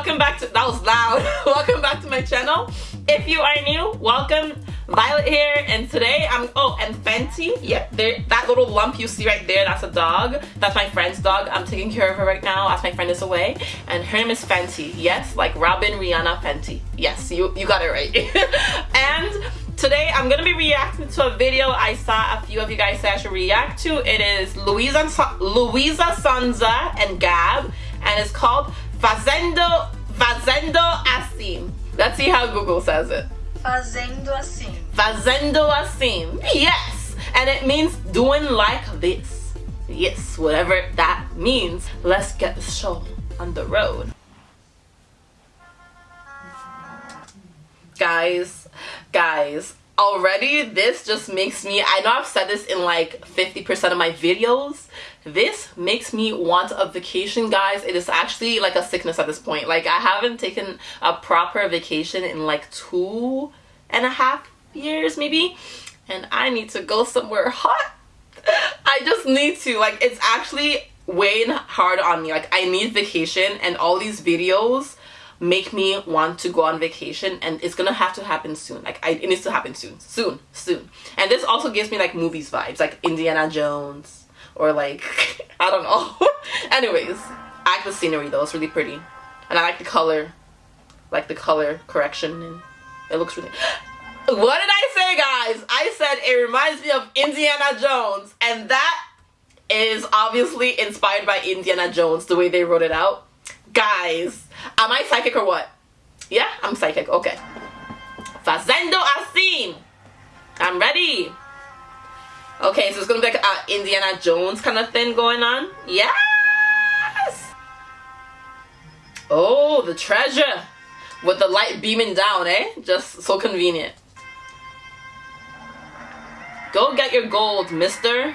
welcome back to that was loud. Welcome back to my channel. If you are new welcome. Violet here and today I'm oh and Fenty. Yep there that little lump you see right there that's a dog. That's my friend's dog. I'm taking care of her right now as my friend is away. And her name is Fenty. Yes like Robyn Rihanna Fenty. Yes you you got it right. And today I'm gonna be reacting to a video I saw a few of you guys say I should react to. It is Louisa Luisa Sonza and Gab and it's called Fazendo Fazendo Assim let's see how Google says it Fazendo assim. Fazendo assim. Yes! And it means doing like this. Yes, whatever that means. Let's get the show on the road. Guys, guys, already this just makes me i know i've said this in like 50 percent of my videos. This makes me want a vacation guys. It is actually like a sickness at this point. Like i haven't taken a proper vacation in like two and a half years maybe. And i need to go somewhere hot. I just need to like it's actually weighing hard on me. Like i need vacation and all these videos make me want to go on vacation and it's gonna have to happen soon. Like I, it needs to happen soon. Soon. Soon. And this also gives me like movies vibes. Like indiana jones. Or like i don't know. Anyways i like the scenery though. It's really pretty. And i like the color. Like the color correction. And it looks really what did i say guys? I said it reminds me of indiana jones. And that is obviously inspired by indiana jones the way they wrote it out. Guys Am I psychic or what? Yeah, I'm psychic. Okay. Fazendo assim. I'm ready. Okay, so it's gonna be like an Indiana Jones kind of thing going on. Yes! Oh, the treasure. With the light beaming down, eh? Just so convenient. Go get your gold, mister.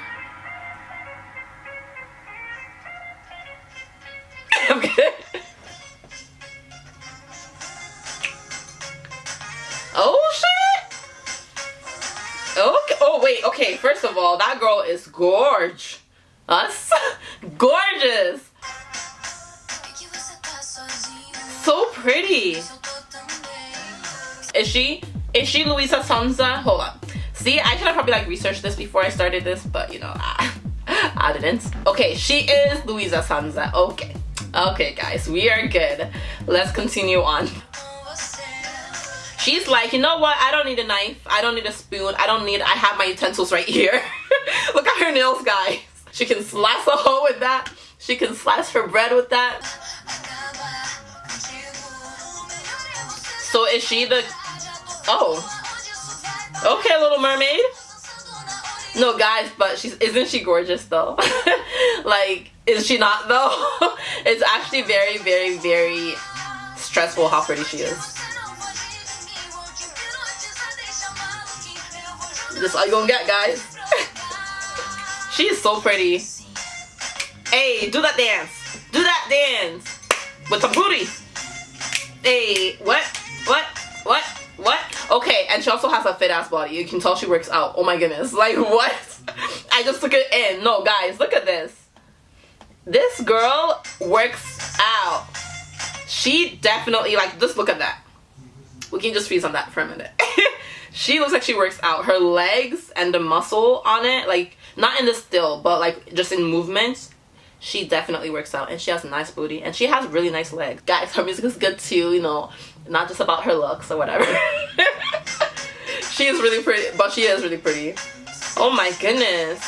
okay. Okay. First of all, that girl is gorge. Us, gorgeous. So pretty. Is she? Is she Luisa Sonza? Hold on. See, I should have probably like researched this before I started this, but you know, I, I didn't. Okay, she is Luisa Sonza. Okay. Okay, guys, we are good. Let's continue on. She's like, you know what? I don't need a knife. I don't need a spoon. I don't need, I have my utensils right here. Look at her nails, guys. She can slice a hoe with that. She can slice her bread with that. So is she the, oh. Okay, Little Mermaid. No, guys, but she's, isn't she gorgeous though? like, is she not though? it's actually very, very, very stressful how pretty she is. This all you gonna get, guys. she is so pretty. Hey, do that dance. Do that dance. With the booty. Hey, what? What? What? What? Okay, and she also has a fit ass body. You can tell she works out. Oh my goodness. Like, what? I just took it in. No, guys, look at this. This girl works out. She definitely, like, just look at that. We can just freeze on that for a minute. she looks like she works out. Her legs and the muscle on it like not in the still but like just in movements she definitely works out. And she has a nice booty and she has really nice legs. Guys her music is good too you know. Not just about her looks or whatever. She is really pretty but she is really pretty. Oh my goodness.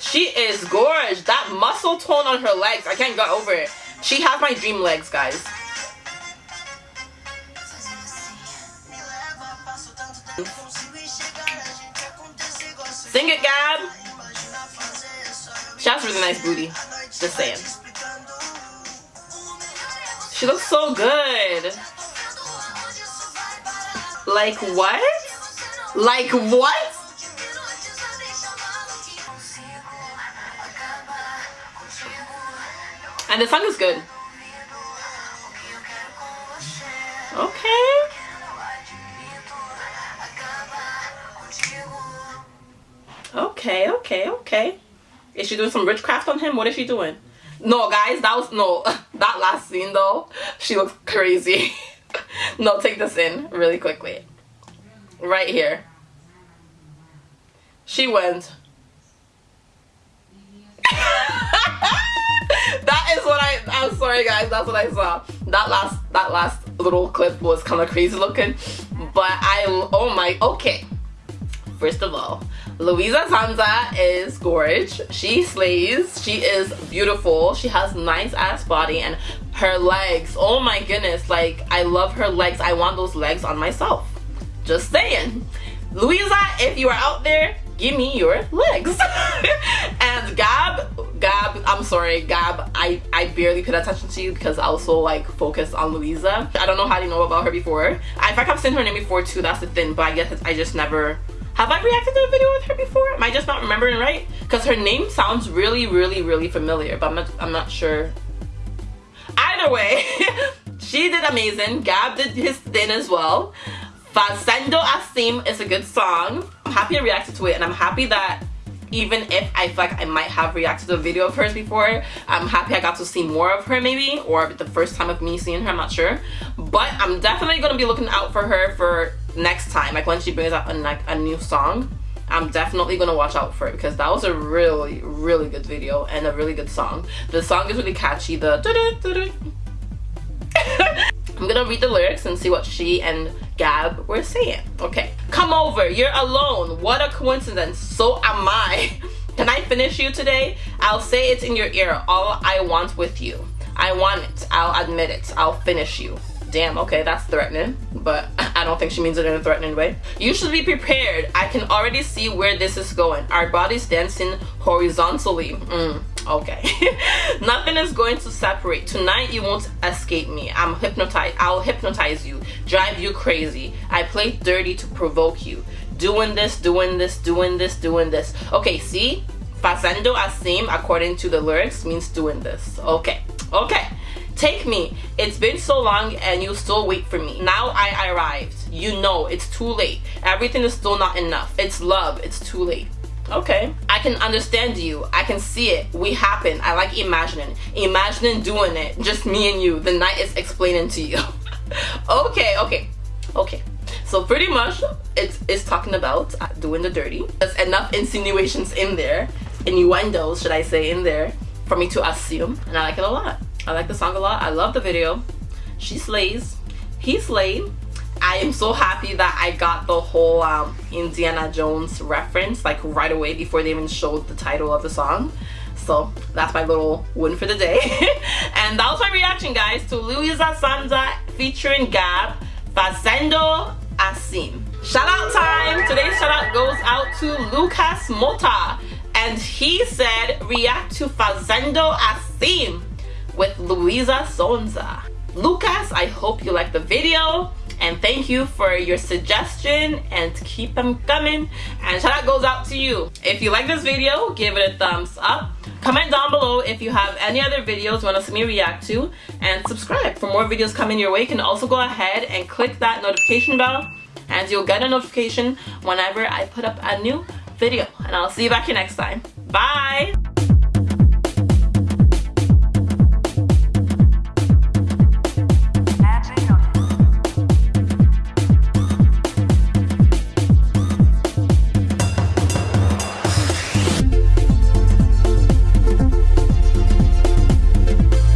She is gorgeous. That muscle tone on her legs i can't get over it. She has my dream legs guys Sing it, Gab. She has really nice booty. Just saying. She looks so good. Like what? Like what? And the song is good. Okay. Okay, okay. Is she doing some witchcraft on him? What is she doing? No, guys, that was no, that that last scene though, she looks crazy. no, take this in really quickly. Right here. She went. that is what I I'm sorry guys, that's what I saw. That last that last little clip was kind of crazy looking. But I oh my okay. First of all, Luisa Sonza is gorge. She slays. She is beautiful. She has nice ass body and her legs. Oh my goodness. Like I love her legs. I want those legs on myself. Just saying. Louisa, if you are out there, give me your legs. and Gab, Gab, I'm sorry, Gab, I, I barely paid attention to you because I was so like focused on Louisa. I don't know how you know about her before. I, in fact, I've seen her name before too, that's the thing, but I guess I just never have I reacted to a video with her before? Am I just not remembering right? Because her name sounds really, really, really familiar, but I'm not, I'm not sure. Either way, she did amazing. Gab did his thing as well. Fazendo Assim is a good song. I'm happy I reacted to it and I'm happy that even if I feel like I might have reacted to a video of hers before, I'm happy I got to see more of her maybe, or the first time of me seeing her, I'm not sure. But I'm definitely gonna be looking out for her for next time, like when she brings out a, like, a new song. I'm definitely gonna watch out for it because that was a really, really good video and a really good song. The song is really catchy. The I'm gonna read the lyrics and see what she and Gab were saying. Okay. Come over, you're alone. What a coincidence. So am I. Can I finish you today? I'll say it in your ear. All I want with you. I want it. I'll admit it. I'll finish you. Damn, okay, that's threatening, but I don't think she means it in a threatening way. You should be prepared. I can already see where this is going. Our bodies dancing horizontally. Mm, okay. Nothing is going to separate. Tonight you won't escape me. I'm hypnotized. I'll hypnotize you, drive you crazy. I play dirty to provoke you. Doing this, doing this, doing this, doing this. Okay, see? Fazendo assim, according to the lyrics, means doing this. Okay, okay. Take me. It's been so long and you still wait for me. Now I arrived. You know it's too late. Everything is still not enough. It's love. It's too late. Okay. I can understand you. I can see it. We happen. I like imagining. Imagining doing it. Just me and you. The night is explaining to you. okay, okay, okay. So pretty much it's, it's talking about uh, doing the dirty. There's enough insinuations in there, innuendos should I say in there, for me to assume. And I like it a lot. I like the song a lot. I love the video. She slays. He slayed. I am so happy that I got the whole um, Indiana Jones reference like right away before they even showed the title of the song. So that's my little win for the day. and that was my reaction guys to Luisa Sonza featuring Gab Fazendo Assim. Shout out time! Today's shout out goes out to Lucas Mota and he said react to Fazendo Assim with Luisa Sonza. Lucas, I hope you liked the video and thank you for your suggestion and keep them coming. And shout out goes out to you. If you like this video give it a thumbs up. Comment down below if you have any other videos you want to see me react to and subscribe for more videos coming your way. You can also go ahead and click that notification bell and you'll get a notification whenever I put up a new video. And I'll see you back here next time. Bye